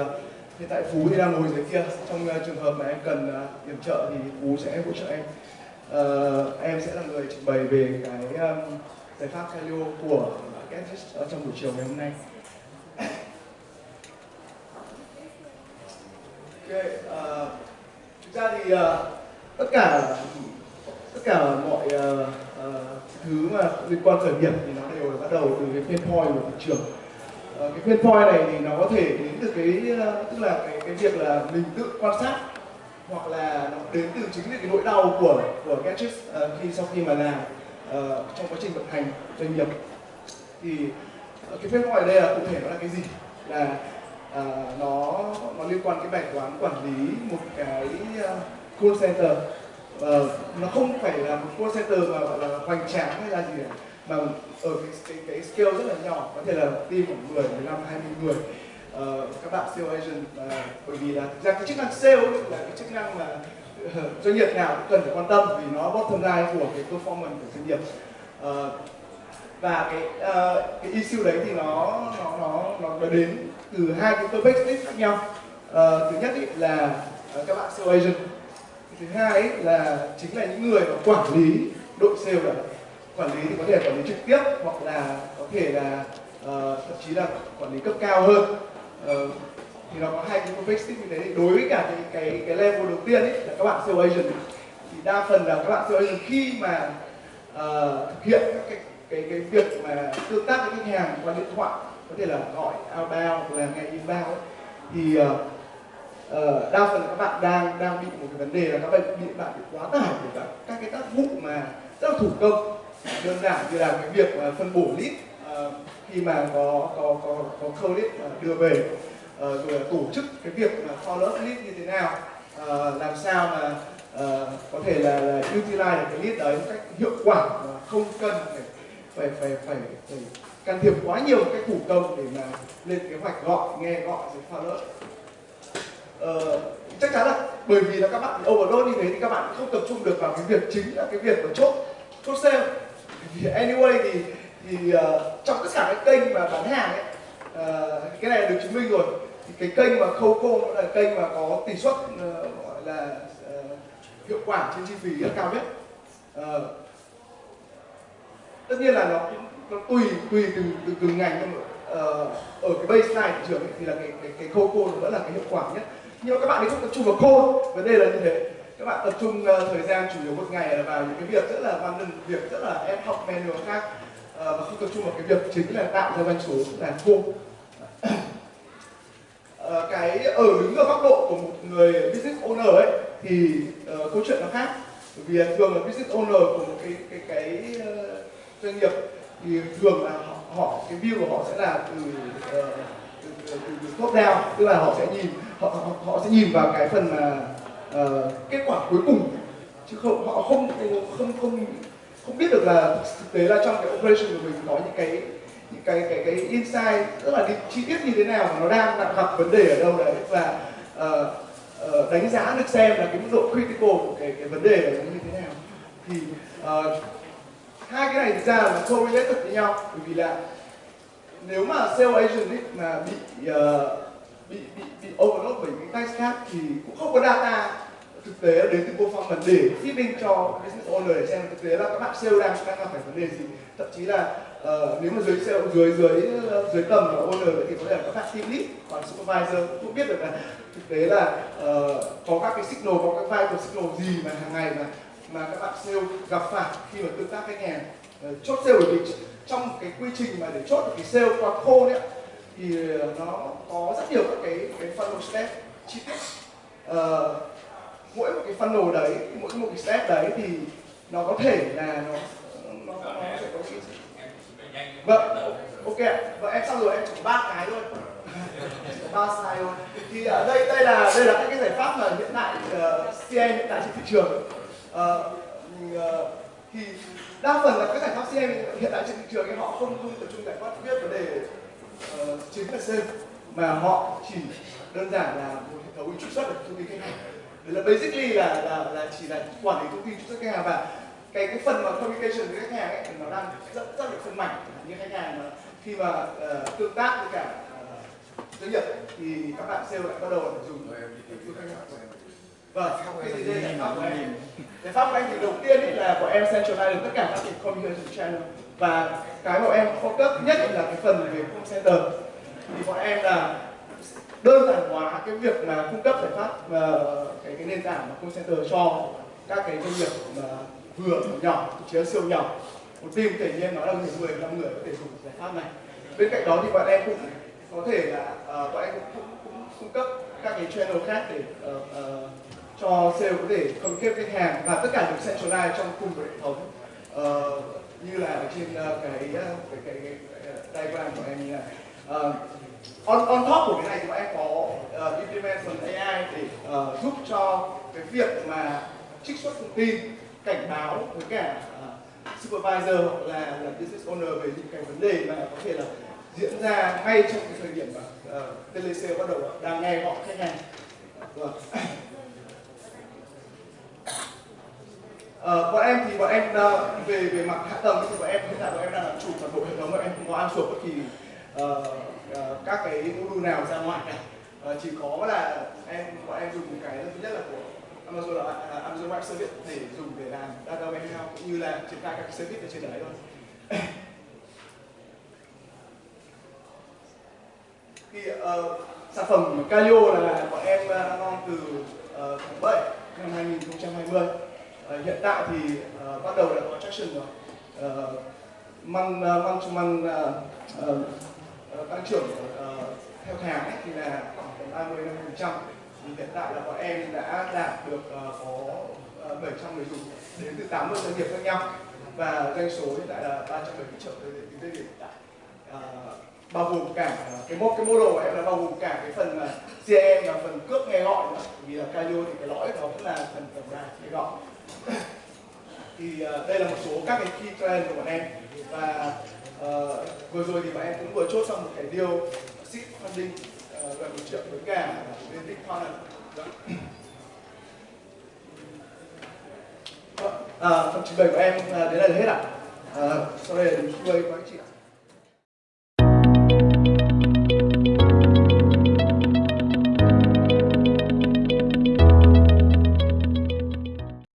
uh, hiện tại Phú thì đang ngồi dưới kia. Trong uh, trường hợp mà em cần ờ, uh, điểm trợ thì Phú sẽ hỗ trợ em. Uh, em sẽ là người trình bày về cái um, giải pháp Calio của Gatsby trong buổi chiều ngày hôm nay. Ok, uh, thực ra thì uh, tất cả tất cả mọi uh, uh, thứ mà liên quan khởi nghiệp thì nó đều bắt đầu từ cái pain point của thị trường. Cái pain point này thì nó có thể đến từ cái ờ, tức là cái cái việc là mình tự quan sát hoặc là nó đến từ chính cái nỗi đau của của Gadgets uh, ờ, khi sau khi mà làm uh, trong quá trình vận hành doanh nghiệp. Thì uh, cái pain point ở đây là cụ thể nó là cái gì? Là uh, nó nó liên quan cái bài toán quản lý một cái uh, call center. Uh, nó không phải là một call center mà gọi là hoành tráng hay là gì cả mà ở cái, cái, cái scale rất là nhỏ có thể là team khoảng 10, 15, 20 người. Uh, các bạn sale agent uh, bởi vì là thực ra cái chức năng sale là cái chức năng mà uh, doanh nghiệp nào cũng cần phải quan tâm vì nó bottom line của cái performance của doanh nghiệp. Uh, và cái uh, cái issue đấy thì nó nó nó nó đến từ hai cái perspective khác nhau. Uh, thứ nhất ý là uh, các bạn sale agent. Thứ hai ý là chính là những người mà quản lý đội sale đó quản lý thì có thể quản lý trực tiếp hoặc là có thể là uh, thậm chí là quản lý cấp cao hơn. Uh, thì nó có hai cái perspective như thế. Thì đối với cả cái cái cái level đầu tiên ấy là các bạn sales agent. Thì đa phần là các bạn sales agent khi mà uh, thực hiện các cái cái cái việc mà tương tác với khách hàng qua điện thoại có thể là gọi outbound hoặc là nghe inbound ấy, thì uh, uh, đa phần các bạn đang đang bị một cái vấn đề là các bạn bị bạn bị quá tải của các các cái tác vụ mà rất là thủ công đơn giản như là cái việc phân bổ lead uh, ờ, khi mà có có có có câu lead ờ, đưa về. Uh, rồi là tổ chức cái việc mà follow up lead như thế nào uh, làm sao mà uh, có thể là, là utilize được cái lead đấy một cách hiệu quả và không cần phải phải phải phải, phải can thiệp quá nhiều cái thủ công để mà lên kế hoạch gọi nghe gọi rồi follow up ờ, chắc chắn là bởi vì là các bạn overload như thế thì các bạn không tập trung được vào cái việc chính là cái việc mà chốt chốt sale anyway thì thì uh, trong tất cả các kênh mà bán hàng ấy uh, cái này được chứng minh rồi. Thì cái kênh mà khâu cô là kênh mà có tỷ suất uh, gọi là uh, hiệu quả trên chi phí cao nhất. Uh, tất nhiên là nó nó tùy tùy từ từ từng ngành nhưng mà uh, ở cái baseline thị trường ấy, thì là cái cái cái khâu cô vẫn là cái hiệu quả nhất. Nhưng mà các bạn ấy không tập trung vào code vấn đề là như thế các bạn tập trung uh, thời gian chủ yếu một ngày là vào những cái việc rất là random việc rất là ad hoc manual khác uh, ờ, và không tập trung vào cái việc chính là tạo ra doanh số là code ờ, cái ở đứng ở góc độ của một người business owner ấy thì uh, câu chuyện nó khác. Bởi vì thường là business owner của một cái cái cái uh, doanh nghiệp thì thường là họ, họ cái view của họ sẽ là từ, uh, từ, từ, từ top down. Tức là họ sẽ nhìn họ, họ, họ sẽ nhìn vào cái phần mà uh, kết quả cuối cùng chứ không họ không không không không biết được là thực tế là trong cái operation của mình có những cái những cái cái cái insight rất là chi tiết như thế nào mà nó đang đặt gặp vấn đề ở đâu đấy và uh, uh, đánh giá được xem là cái mức độ critical của cái cái vấn đề là như thế nào. Thì uh, hai cái này thực ra là correlated với nhau bởi vì là nếu mà sales agent ấy mà bị uh, bị bị bị overload bởi những task khác thì cũng không có data thực tế đến từ performance để feeding cho business owner để xem thực tế là các bạn sale đang đang gặp phải vấn đề gì. Thậm chí là uh, nếu mà dưới sale dưới dưới ờ, dưới tầm của owner thì có thể là các bạn team lead còn supervisor cũng biết được là thực tế là uh, có các cái signal có các vital signal gì mà hàng ngày mà mà các bạn sale gặp phải khi mà tương tác khách hàng. Uh, chốt sale bởi vì trong cái quy trình mà để chốt được cái sale qua call đấy thì ờ, nó có rất nhiều các cái cái funnel step chi tiết. Uh, mỗi một cái funnel đấy mỗi một cái step đấy thì nó có thể là nó nó, nó sẽ có cái vâng ok và vâng, em xong rồi em chỉ ba cái thôi. Ba slide thôi. Thì ở đây đây là đây là các cái giải pháp mà hiện tại uh, CM hiện tại trên thị trường. Uh, uh, thì đa phần là các giải pháp CM hiện tại trên thị trường thì họ không không tập trung giải quyết vấn đề uh, chính là sale mà họ chỉ đơn giản là một hệ thống truy xuất được thông tin khách hàng. Đấy là basically là là là chỉ là quản lý thông tin truy xuất khách hàng và cái cái phần mà communication với khách hàng ấy nó đang rất rất là phân mảnh. Như khách hàng mà khi mà uh, tương tác với cả uh, doanh nghiệp thì các bạn sale lại bắt đầu dùng vâng cái gì đây giải pháp của em giải pháp của em thì đầu tiên ý là bọn em centralize được tất cả các cái communication channel. Và cái bọn em focus nhất là cái phần về call center. Thì bọn em là đơn giản hóa cái việc mà cung cấp giải pháp uh, cái cái nền tảng mà call center cho các cái doanh nghiệp mà vừa nhỏ thậm chí là siêu nhỏ. Một team thể nhiên nói là 10 15 người có thể dùng giải pháp này. Bên cạnh đó thì bọn em cũng có thể là uh, bọn em cũng, cũng, cũng cung cấp các cái channel khác để uh, uh, cho sale có thể communicate khách hàng và tất cả được centralize trong cùng một hệ thống. Uh, như là ở trên uh, cái, cái, cái, cái, cái diagram của em như này. Uh, on, on top của cái này thì bọn em có uh, implement phần AI để uh, giúp cho cái việc mà trích xuất thông tin cảnh báo với cả uh, supervisor hoặc là, là business owner về những cái vấn đề mà có thể là diễn ra ngay trong cái thời điểm mà uh, telesale bắt đầu đang nghe họ khách hàng. Vâng. Uh, bọn em thì bọn em uh, về về mặt hạ tầng thì bọn em hiện tại bọn em đang làm chủ toàn bộ hệ thống bọn em không có ăn outsource bất kỳ uh, uh, các cái module nào ra ngoài cả. Uh, chỉ có là em bọn em dùng cái thứ nhất là của Amazon là uh, Amazon Web Service để dùng để làm data warehouse cũng như là triển khai các cái service ở trên đấy thôi. Thì uh, sản phẩm Calio là bọn em uh, ngon từ uh, tháng 7 năm 2020 uh, hiện tại thì ờ, uh, bắt đầu đã có traction rồi. Uh, mang uh, mang to uh, uh, tăng trưởng uh, theo tháng ấy, thì là khoảng tầm 30 50 phần trăm. Thì hiện tại là bọn em đã đạt được uh, có uh, 700 người dùng đến từ 80 doanh nghiệp khác nhau. Và doanh số hiện tại là 370 triệu tới đến tới hiện tại. Uh, bao gồm cả cái mô cái model của em là bao gồm cả cái phần mà cm và phần cước nghe gọi nữa. Vì là Calio thì cái lõi đó cũng là phần tổng đài nghe gọi. thì uh, đây là một số các cái key trend của bọn em. Và uh, vừa rồi thì bọn em cũng vừa chốt xong một cái deal seed funding uh, gần một triệu với cả bên Big dạ. vâng, Partner à, phần trình bày của em à, đến đây là hết ạ. À? à, sau đây là đến cuối của anh chị ạ.